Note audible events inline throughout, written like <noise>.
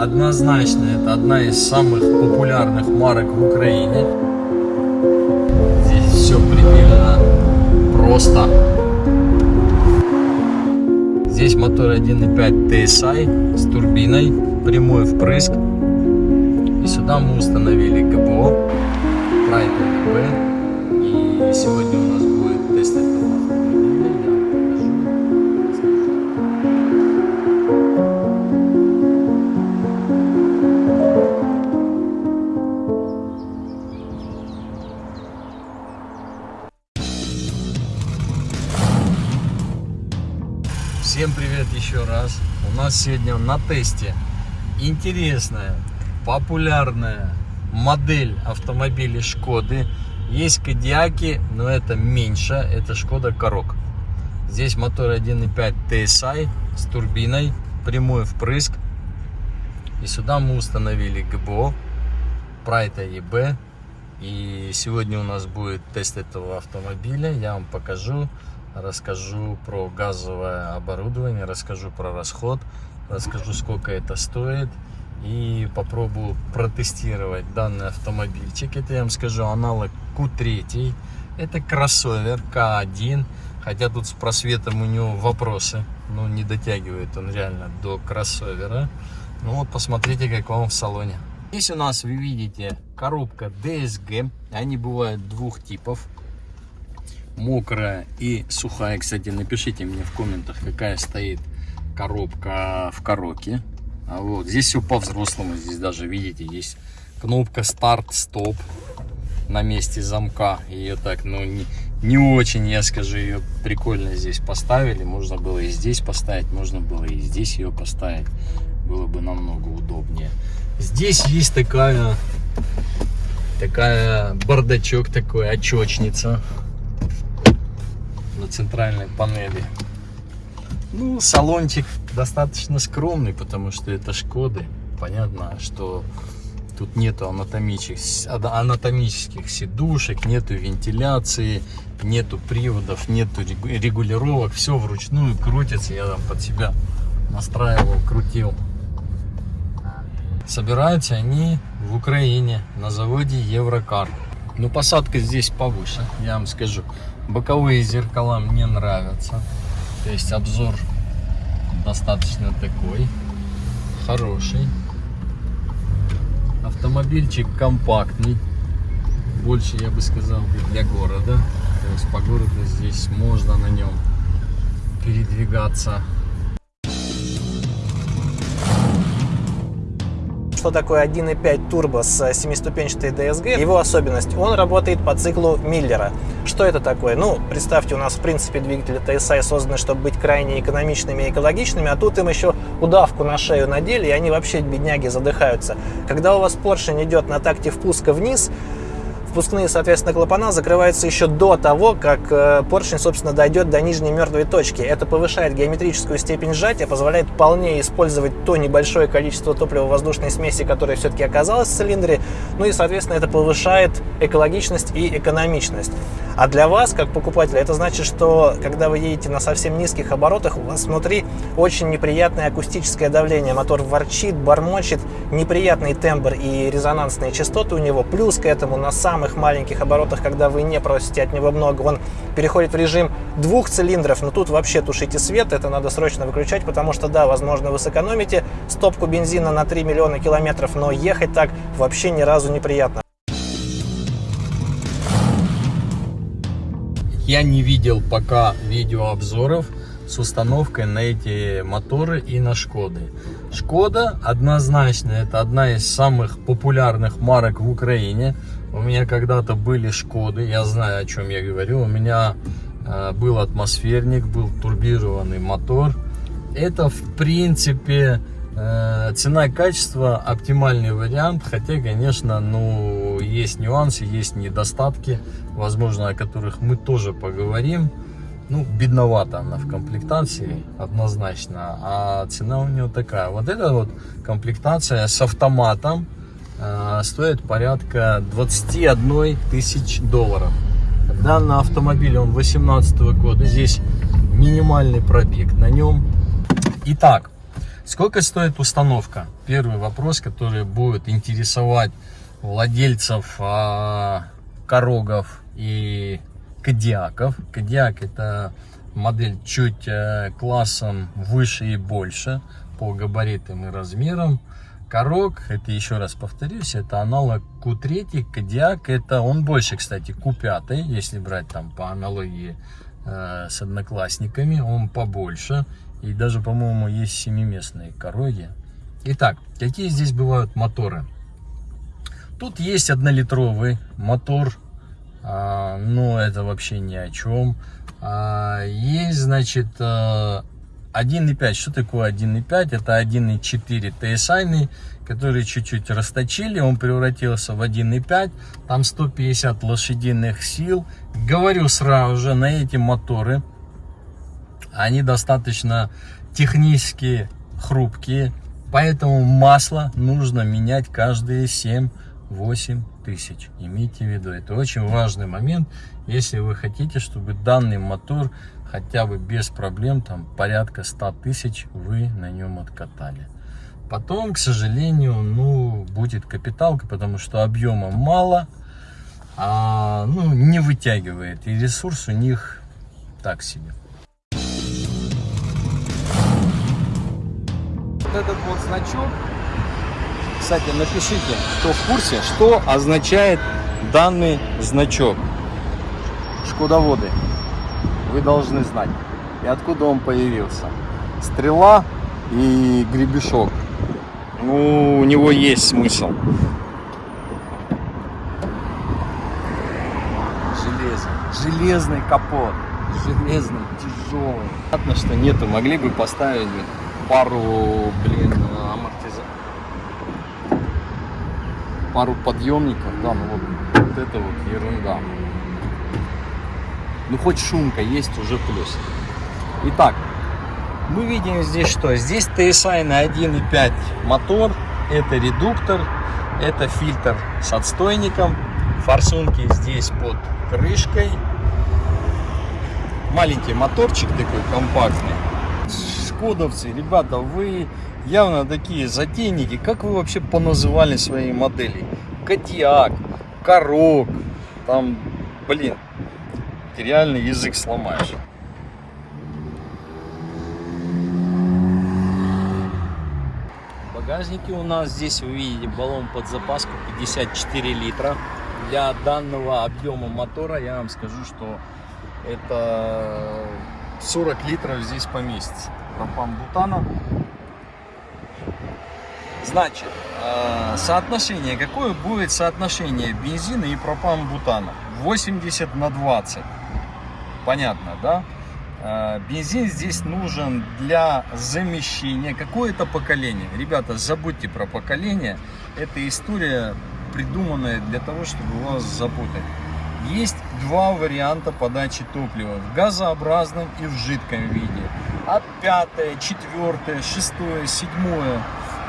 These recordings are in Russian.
Однозначно это одна из самых популярных марок в Украине. Здесь все предельно просто. Здесь мотор 1.5 TSI с турбиной, прямой впрыск. И сюда мы установили ГБО, Pride B. И сегодня у нас Всем привет еще раз. У нас сегодня на тесте интересная, популярная модель автомобилей Шкоды. Есть Кодиаки, но это меньше, это Шкода Корок. Здесь мотор 1.5 TSI с турбиной, прямой впрыск. И сюда мы установили ГБО, Прайта ЕБ. И сегодня у нас будет тест этого автомобиля. Я вам покажу, расскажу про газовое оборудование, расскажу про расход, расскажу, сколько это стоит. И попробую протестировать данный автомобильчик. Это я вам скажу аналог Q3. Это кроссовер К1. Хотя тут с просветом у него вопросы. Ну, не дотягивает он реально до кроссовера. Ну вот, посмотрите, как вам в салоне. Здесь у нас, вы видите, коробка DSG. Они бывают двух типов. Мокрая и сухая. Кстати, напишите мне в комментах, какая стоит коробка в коробке. А вот здесь все по-взрослому. Здесь даже, видите, есть кнопка старт-стоп на месте замка. Ее так, ну, не, не очень, я скажу, ее прикольно здесь поставили. Можно было и здесь поставить, можно было и здесь ее поставить. Было бы намного удобнее. Здесь есть такая, такая бардачок такой, очечница на центральной панели. Ну, салончик достаточно скромный, потому что это Шкоды. Понятно, что тут нету анатомических, анатомических сидушек, нету вентиляции, нету приводов, нету регулировок. Все вручную крутится. Я там под себя настраивал, крутил. Собираются они в Украине на заводе Еврокар. Но посадка здесь повыше, я вам скажу. Боковые зеркала мне нравятся. То есть обзор достаточно такой хороший. Автомобильчик компактный. Больше, я бы сказал, для города. То есть по городу здесь можно на нем передвигаться. Что такое 1.5 турбо с 7-ступенчатой DSG. Его особенность, он работает по циклу Миллера. Что это такое? Ну, представьте, у нас в принципе двигатели TSI созданы, чтобы быть крайне экономичными и экологичными, а тут им еще удавку на шею надели, и они вообще, бедняги, задыхаются. Когда у вас поршень идет на такте впуска вниз, впускные, соответственно, клапана закрываются еще до того, как э, поршень, собственно, дойдет до нижней мертвой точки. Это повышает геометрическую степень сжатия, позволяет вполне использовать то небольшое количество топливо-воздушной смеси, которое все-таки оказалось в цилиндре. Ну и, соответственно, это повышает экологичность и экономичность. А для вас, как покупателя, это значит, что когда вы едете на совсем низких оборотах, у вас внутри очень неприятное акустическое давление. Мотор ворчит, бормочет, неприятный тембр и резонансные частоты у него. Плюс к этому на самых маленьких оборотах, когда вы не просите от него много, он переходит в режим двух цилиндров, но тут вообще тушите свет, это надо срочно выключать, потому что, да, возможно, вы сэкономите стопку бензина на 3 миллиона километров, но ехать так вообще ни разу неприятно. Я не видел пока видеообзоров с установкой на эти моторы и на Шкоды. Шкода однозначно это одна из самых популярных марок в Украине. У меня когда-то были Шкоды, я знаю о чем я говорю. У меня э, был атмосферник, был турбированный мотор. Это в принципе э, цена и качество оптимальный вариант, хотя, конечно, ну, есть нюансы, есть недостатки, возможно, о которых мы тоже поговорим. Ну, бедновато она в комплектации, однозначно, а цена у нее такая. Вот эта вот комплектация с автоматом э, стоит порядка 21 тысяч долларов. Данный автомобиль, он 18 года, здесь минимальный пробег на нем. Итак, Сколько стоит установка? Первый вопрос, который будет интересовать владельцев а, Корогов и Кадиаков. Кадиак это модель чуть а, классом выше и больше по габаритам и размерам. Корок, это еще раз повторюсь, это аналог Q3, Кадиак, это он больше, кстати, Q5, если брать там по аналогии э, с одноклассниками, он побольше. И даже, по-моему, есть семиместные короги. Итак, какие здесь бывают моторы? Тут есть однолитровый мотор, а, но это вообще ни о чем. А, есть, значит, 1.5. А, Что такое 1.5? Это 1.4 TSI, который чуть-чуть расточили. Он превратился в 1.5. Там 150 лошадиных сил. Говорю сразу же, на эти моторы они достаточно технически хрупкие, поэтому масло нужно менять каждые 7-8 тысяч. Имейте в виду, это очень важный момент, если вы хотите, чтобы данный мотор хотя бы без проблем, там порядка 100 тысяч вы на нем откатали. Потом, к сожалению, ну, будет капиталка, потому что объема мало, а, ну, не вытягивает, и ресурс у них так себе. вот этот вот значок, кстати, напишите, кто в курсе, что означает данный значок. Шкодоводы, вы должны знать. И откуда он появился. Стрела и гребешок. Ну, у него есть смысл. Железный. Железный капот. Железный, тяжелый. Понятно, что нету. Могли бы поставить пару, блин, амортиза... пару подъемников, да, ну вот, вот это вот ерунда. Ну хоть шумка есть, уже плюс. Итак, мы видим здесь что? Здесь TSI на 1.5 мотор, это редуктор, это фильтр с отстойником, форсунки здесь под крышкой. Маленький моторчик такой компактный шкодовцы, ребята, вы явно такие затейники. Как вы вообще поназывали свои модели? Кадиак, Корок, там, блин, ты реально язык сломаешь. В багажнике у нас здесь вы видите баллон под запаску 54 литра. Для данного объема мотора я вам скажу, что это 40 литров здесь поместится пропан-бутана. Значит, э, соотношение, какое будет соотношение бензина и пропан-бутана? 80 на 20. Понятно, да? Э, бензин здесь нужен для замещения. Какое-то поколение. Ребята, забудьте про поколение. Это история, придуманная для того, чтобы вас запутать. Есть два варианта подачи топлива. В газообразном и в жидком виде а пятое, четвертое, шестое, седьмое.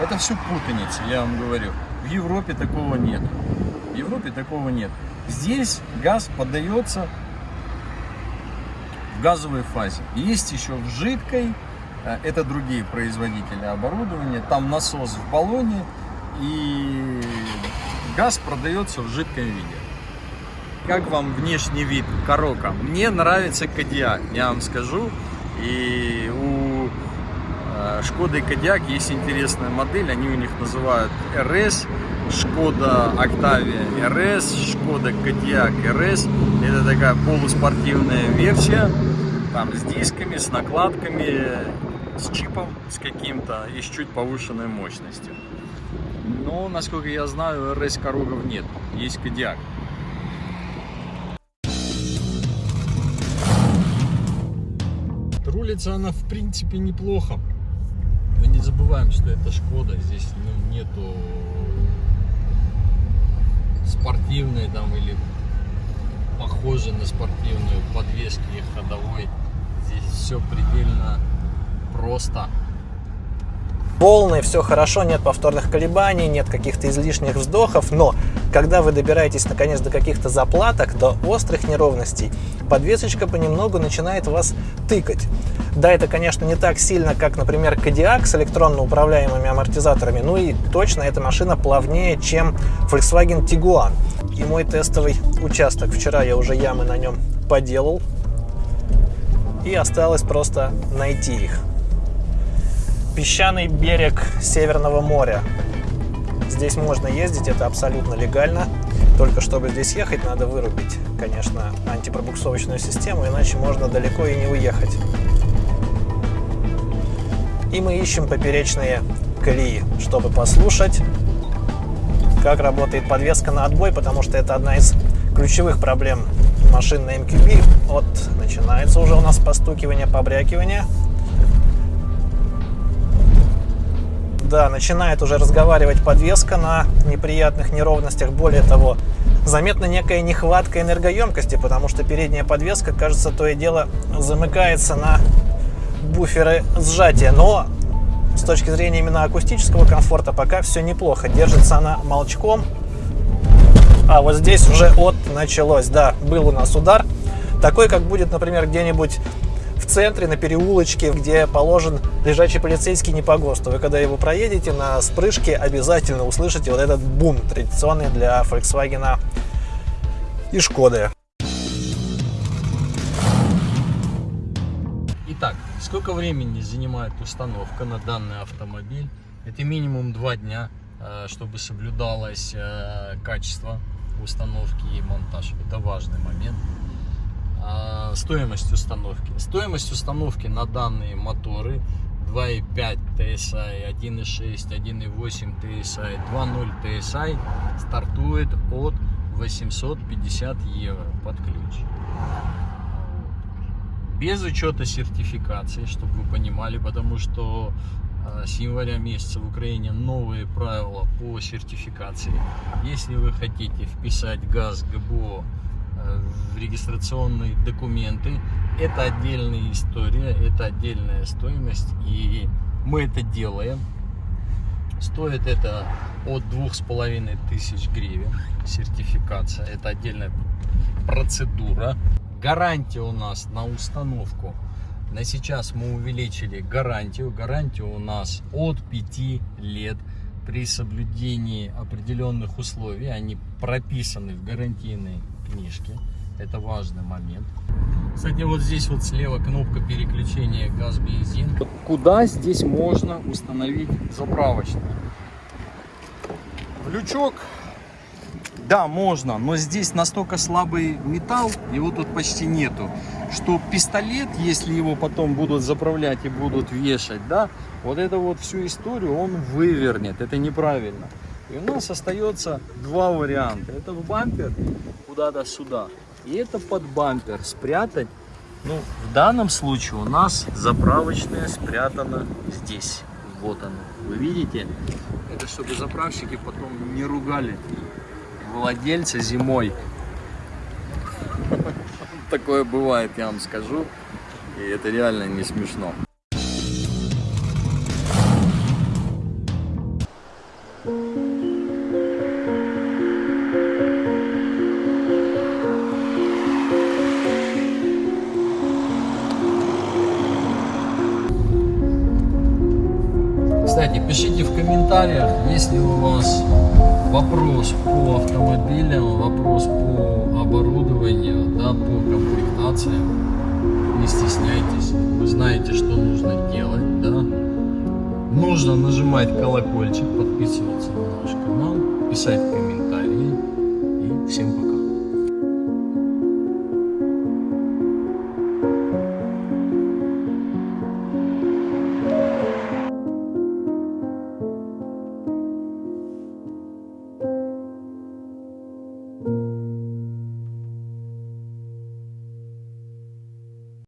Это все путаница, я вам говорю. В Европе такого нет. В Европе такого нет. Здесь газ подается в газовой фазе. Есть еще в жидкой, э, это другие производители оборудования. Там насос в баллоне и газ продается в жидком виде. Как вам внешний вид Корока? Мне нравится Кадиак, я вам скажу. И у э, Шкода и Кодиак есть интересная модель, они у них называют RS, Шкода Октавия RS, Шкода Кодиак RS. Это такая полуспортивная версия, там с дисками, с накладками, с чипом, с каким-то и с чуть повышенной мощностью. Но, насколько я знаю, RS Корогов нет, есть Кодиак. Рулится она в принципе неплохо. Мы не забываем, что это Шкода. Здесь ну, нету спортивной там или похожей на спортивную подвески ходовой. Здесь все предельно просто. Полный, все хорошо, нет повторных колебаний, нет каких-то излишних вздохов, но когда вы добираетесь наконец до каких-то заплаток, до острых неровностей, подвесочка понемногу начинает вас тыкать. Да, это, конечно, не так сильно, как, например, Kodiaq с электронно управляемыми амортизаторами, ну и точно эта машина плавнее, чем Volkswagen Tiguan. И мой тестовый участок. Вчера я уже ямы на нем поделал, и осталось просто найти их. Песчаный берег Северного моря. Здесь можно ездить, это абсолютно легально. Только чтобы здесь ехать, надо вырубить, конечно, антипробуксовочную систему, иначе можно далеко и не уехать. И мы ищем поперечные колеи, чтобы послушать, как работает подвеска на отбой, потому что это одна из ключевых проблем машин на MQB. Вот начинается уже у нас постукивание, побрякивание. Да, начинает уже разговаривать подвеска на неприятных неровностях. Более того, заметна некая нехватка энергоемкости, потому что передняя подвеска, кажется, то и дело замыкается на буферы сжатия. Но с точки зрения именно акустического комфорта пока все неплохо. Держится она молчком. А вот здесь уже от началось. Да, был у нас удар. Такой, как будет, например, где-нибудь в центре, на переулочке, где положен лежачий полицейский не по ГОСТу. Вы когда его проедете на спрыжке, обязательно услышите вот этот бум, традиционный для Volkswagen и Шкоды. Итак, сколько времени занимает установка на данный автомобиль? Это минимум два дня, э, чтобы соблюдалось э, качество установки и монтаж. Это важный момент. А, стоимость установки. Стоимость установки на данные моторы 2.5 TSI, 1.6, 1.8 TSI, 2.0 TSI стартует от 850 евро под ключ. Без учета сертификации, чтобы вы понимали, потому что а, с января месяца в Украине новые правила по сертификации. Если вы хотите вписать газ ГБО в регистрационные документы, это отдельная история, это отдельная стоимость, и мы это делаем. Стоит это от двух с половиной тысяч гривен сертификация, это отдельная процедура. Гарантия у нас на установку на сейчас мы увеличили гарантию. Гарантия у нас от 5 лет при соблюдении определенных условий. Они прописаны в гарантийной книжке. Это важный момент. Кстати, вот здесь вот слева кнопка переключения газ-бензин. Куда здесь можно установить заправочный? В лючок да, можно, но здесь настолько слабый металл, его тут почти нету, что пистолет, если его потом будут заправлять и будут вешать, да, вот эту вот всю историю он вывернет, это неправильно. И у нас остается два варианта. Это в бампер куда-то сюда, и это под бампер спрятать. Ну, в данном случае у нас заправочная спрятана здесь. Вот она. Вы видите? Это чтобы заправщики потом не ругали владельца зимой. <laughs> Такое бывает, я вам скажу. И это реально не смешно. Напишите в комментариях, если у вас вопрос по автомобилям, вопрос по оборудованию, да, по комплектациям. Не стесняйтесь, вы знаете, что нужно делать. Да? Нужно нажимать колокольчик, подписываться на наш канал, писать комментарии. И всем пока.